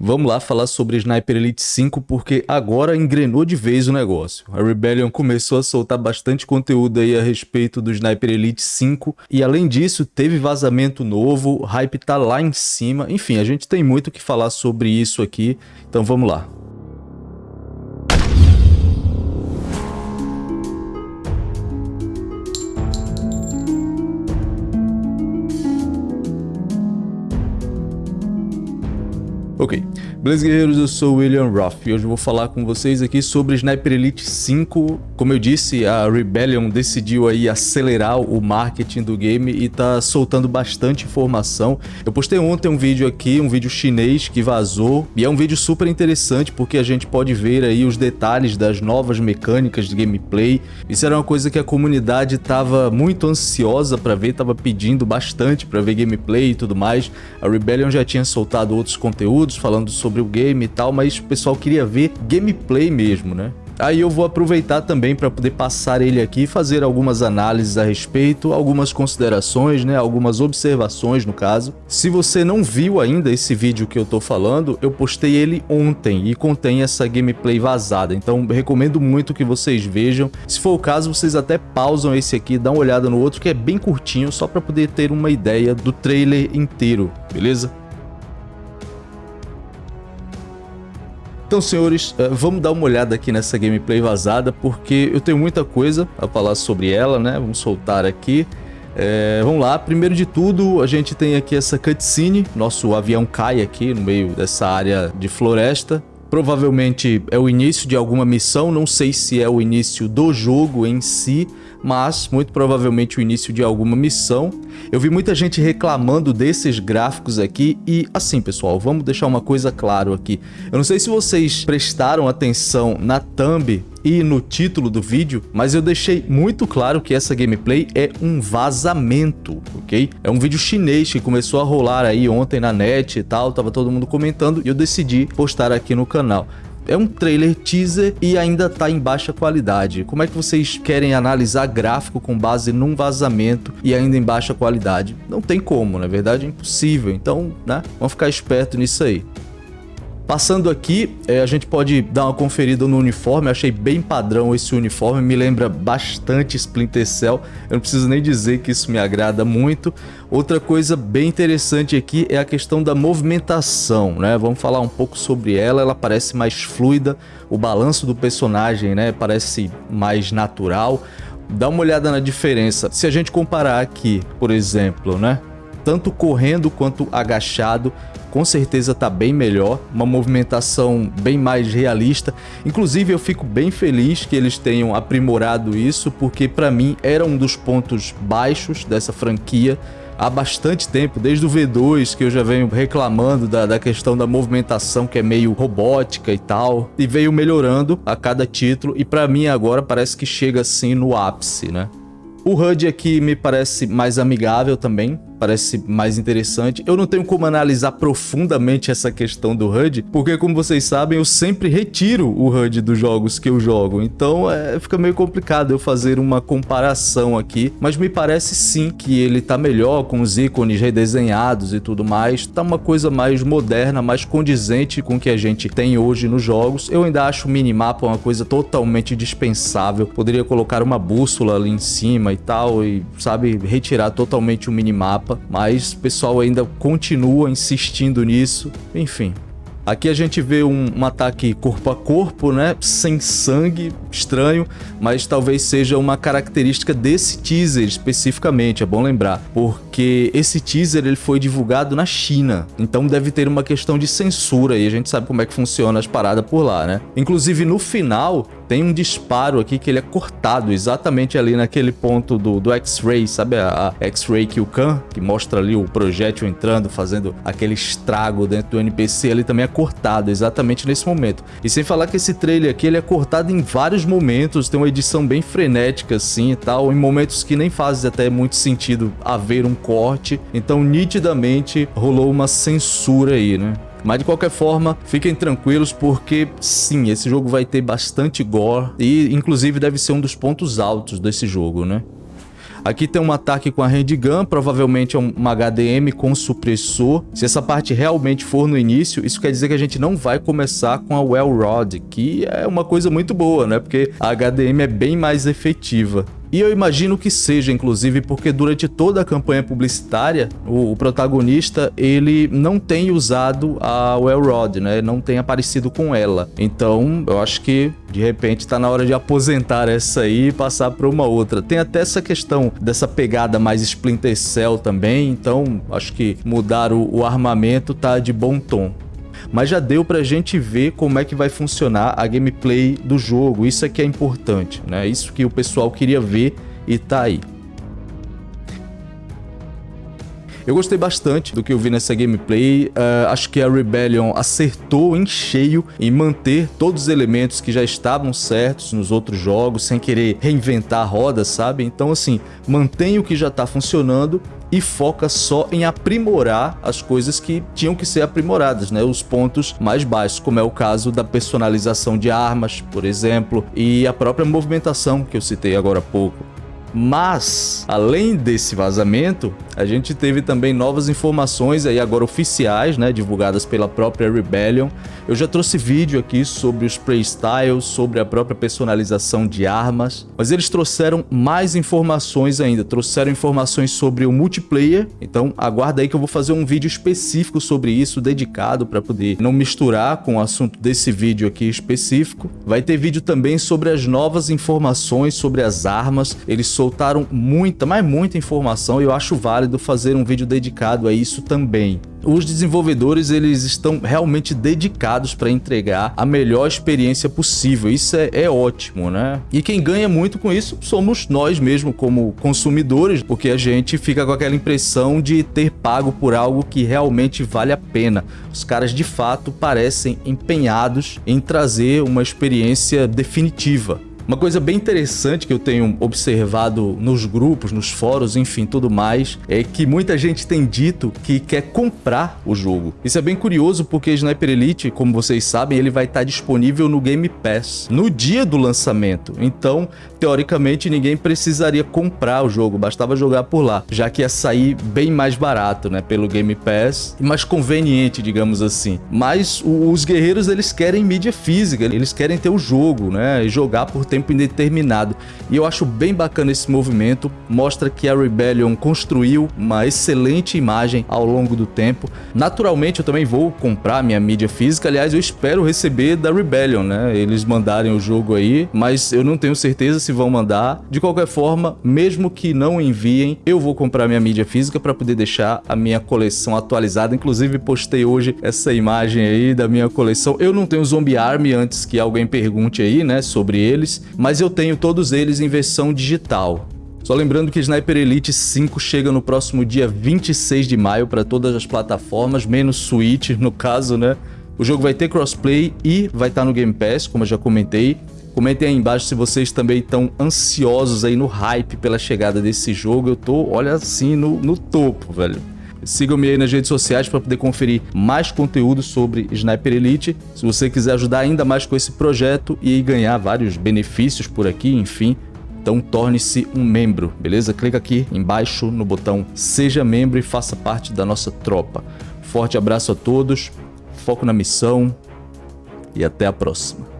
Vamos lá falar sobre Sniper Elite 5 porque agora engrenou de vez o negócio. A Rebellion começou a soltar bastante conteúdo aí a respeito do Sniper Elite 5 e além disso teve vazamento novo, o hype tá lá em cima. Enfim, a gente tem muito o que falar sobre isso aqui, então vamos lá. Ok, beleza guerreiros, eu sou William Roth e hoje eu vou falar com vocês aqui sobre Sniper Elite 5. Como eu disse, a Rebellion decidiu aí acelerar o marketing do game e tá soltando bastante informação. Eu postei ontem um vídeo aqui, um vídeo chinês que vazou e é um vídeo super interessante porque a gente pode ver aí os detalhes das novas mecânicas de gameplay. Isso era uma coisa que a comunidade tava muito ansiosa para ver, tava pedindo bastante para ver gameplay e tudo mais. A Rebellion já tinha soltado outros conteúdos conteúdos falando sobre o game e tal, mas o pessoal queria ver gameplay mesmo, né? Aí eu vou aproveitar também para poder passar ele aqui e fazer algumas análises a respeito, algumas considerações, né, algumas observações no caso. Se você não viu ainda esse vídeo que eu tô falando, eu postei ele ontem e contém essa gameplay vazada, então recomendo muito que vocês vejam. Se for o caso, vocês até pausam esse aqui, dão uma olhada no outro que é bem curtinho, só para poder ter uma ideia do trailer inteiro, beleza? Então, senhores, eh, vamos dar uma olhada aqui nessa gameplay vazada, porque eu tenho muita coisa a falar sobre ela, né? Vamos soltar aqui. É, vamos lá, primeiro de tudo, a gente tem aqui essa cutscene, nosso avião cai aqui no meio dessa área de floresta. Provavelmente é o início de alguma missão, não sei se é o início do jogo em si, mas muito provavelmente o início de alguma missão. Eu vi muita gente reclamando desses gráficos aqui e assim pessoal, vamos deixar uma coisa claro aqui. Eu não sei se vocês prestaram atenção na thumb e no título do vídeo, mas eu deixei muito claro que essa gameplay é um vazamento, ok? É um vídeo chinês que começou a rolar aí ontem na net e tal, tava todo mundo comentando e eu decidi postar aqui no canal é um trailer teaser e ainda tá em baixa qualidade. Como é que vocês querem analisar gráfico com base num vazamento e ainda em baixa qualidade? Não tem como, na verdade é impossível. Então, né, vamos ficar esperto nisso aí. Passando aqui, é, a gente pode dar uma conferida no uniforme, achei bem padrão esse uniforme, me lembra bastante Splinter Cell, eu não preciso nem dizer que isso me agrada muito. Outra coisa bem interessante aqui é a questão da movimentação, né? Vamos falar um pouco sobre ela, ela parece mais fluida, o balanço do personagem né, parece mais natural. Dá uma olhada na diferença, se a gente comparar aqui, por exemplo, né? Tanto correndo quanto agachado, com certeza está bem melhor, uma movimentação bem mais realista. Inclusive eu fico bem feliz que eles tenham aprimorado isso, porque para mim era um dos pontos baixos dessa franquia há bastante tempo, desde o V2 que eu já venho reclamando da, da questão da movimentação que é meio robótica e tal, e veio melhorando a cada título e para mim agora parece que chega assim no ápice, né? O HUD aqui me parece mais amigável também, parece mais interessante. Eu não tenho como analisar profundamente essa questão do HUD, porque como vocês sabem, eu sempre retiro o HUD dos jogos que eu jogo, então é, fica meio complicado eu fazer uma comparação aqui, mas me parece sim que ele tá melhor com os ícones redesenhados e tudo mais, tá uma coisa mais moderna, mais condizente com o que a gente tem hoje nos jogos. Eu ainda acho o minimapa uma coisa totalmente dispensável, poderia colocar uma bússola ali em cima e tal, e sabe, retirar totalmente o minimapa mapa, mas o pessoal ainda continua insistindo nisso, enfim. Aqui a gente vê um, um, ataque corpo a corpo, né? Sem sangue, estranho, mas talvez seja uma característica desse teaser especificamente, é bom lembrar. Porque esse teaser ele foi divulgado na China, então deve ter uma questão de censura e a gente sabe como é que funciona as paradas por lá, né? Inclusive no final tem um disparo aqui que ele é cortado exatamente ali naquele ponto do, do X-Ray, sabe a, a X-Ray Kyukan, que mostra ali o projétil entrando, fazendo aquele estrago dentro do NPC, ali também é cortado exatamente nesse momento. E sem falar que esse trailer aqui ele é cortado em vários momentos, tem uma edição bem frenética assim e tal, em momentos que nem faz até muito sentido haver um corte, então nitidamente rolou uma censura aí, né? Mas de qualquer forma, fiquem tranquilos porque sim, esse jogo vai ter bastante gore e inclusive deve ser um dos pontos altos desse jogo, né? Aqui tem um ataque com a handgun, provavelmente é uma HDM com supressor. Se essa parte realmente for no início, isso quer dizer que a gente não vai começar com a Well Rod, que é uma coisa muito boa, né? Porque a HDM é bem mais efetiva. E eu imagino que seja, inclusive, porque durante toda a campanha publicitária, o, o protagonista, ele não tem usado a Well né? Não tem aparecido com ela. Então, eu acho que, de repente, tá na hora de aposentar essa aí e passar para uma outra. Tem até essa questão dessa pegada mais Splinter Cell também, então acho que mudar o, o armamento tá de bom tom mas já deu pra gente ver como é que vai funcionar a gameplay do jogo. Isso é que é importante, né? Isso que o pessoal queria ver e tá aí. Eu gostei bastante do que eu vi nessa gameplay, uh, acho que a Rebellion acertou em cheio em manter todos os elementos que já estavam certos nos outros jogos, sem querer reinventar a roda, sabe? Então assim, mantém o que já está funcionando e foca só em aprimorar as coisas que tinham que ser aprimoradas, né? Os pontos mais baixos, como é o caso da personalização de armas, por exemplo, e a própria movimentação que eu citei agora há pouco. Mas, além desse vazamento, a gente teve também novas informações aí agora oficiais, né, divulgadas pela própria Rebellion. Eu já trouxe vídeo aqui sobre os playstyles, sobre a própria personalização de armas, mas eles trouxeram mais informações ainda, trouxeram informações sobre o multiplayer, então aguarda aí que eu vou fazer um vídeo específico sobre isso, dedicado para poder não misturar com o assunto desse vídeo aqui específico. Vai ter vídeo também sobre as novas informações sobre as armas, eles soltaram muita, mas muita informação e eu acho válido fazer um vídeo dedicado a isso também. Os desenvolvedores eles estão realmente dedicados para entregar a melhor experiência possível, isso é, é ótimo, né? E quem ganha muito com isso somos nós mesmo como consumidores, porque a gente fica com aquela impressão de ter pago por algo que realmente vale a pena. Os caras de fato parecem empenhados em trazer uma experiência definitiva. Uma coisa bem interessante que eu tenho observado nos grupos, nos fóruns, enfim, tudo mais, é que muita gente tem dito que quer comprar o jogo. Isso é bem curioso porque Sniper Elite, como vocês sabem, ele vai estar disponível no Game Pass no dia do lançamento. Então, teoricamente, ninguém precisaria comprar o jogo, bastava jogar por lá, já que ia sair bem mais barato, né, pelo Game Pass mais conveniente, digamos assim. Mas os guerreiros, eles querem mídia física, eles querem ter o jogo, né, e jogar por tempo tempo indeterminado. E eu acho bem bacana esse movimento, mostra que a Rebellion construiu uma excelente imagem ao longo do tempo. Naturalmente eu também vou comprar minha mídia física, aliás eu espero receber da Rebellion, né? Eles mandarem o jogo aí, mas eu não tenho certeza se vão mandar. De qualquer forma, mesmo que não enviem, eu vou comprar minha mídia física para poder deixar a minha coleção atualizada. Inclusive postei hoje essa imagem aí da minha coleção. Eu não tenho Zombie Army antes que alguém pergunte aí, né, sobre eles, mas eu tenho todos eles em versão digital. Só lembrando que Sniper Elite 5 chega no próximo dia 26 de maio para todas as plataformas, menos Switch no caso, né? O jogo vai ter crossplay e vai estar tá no Game Pass, como eu já comentei. Comentem aí embaixo se vocês também estão ansiosos aí no hype pela chegada desse jogo. Eu tô, olha assim, no, no topo, velho. Sigam-me aí nas redes sociais para poder conferir mais conteúdo sobre Sniper Elite. Se você quiser ajudar ainda mais com esse projeto e ganhar vários benefícios por aqui, enfim, então torne-se um membro, beleza? Clica aqui embaixo no botão Seja Membro e faça parte da nossa tropa. Forte abraço a todos, foco na missão e até a próxima.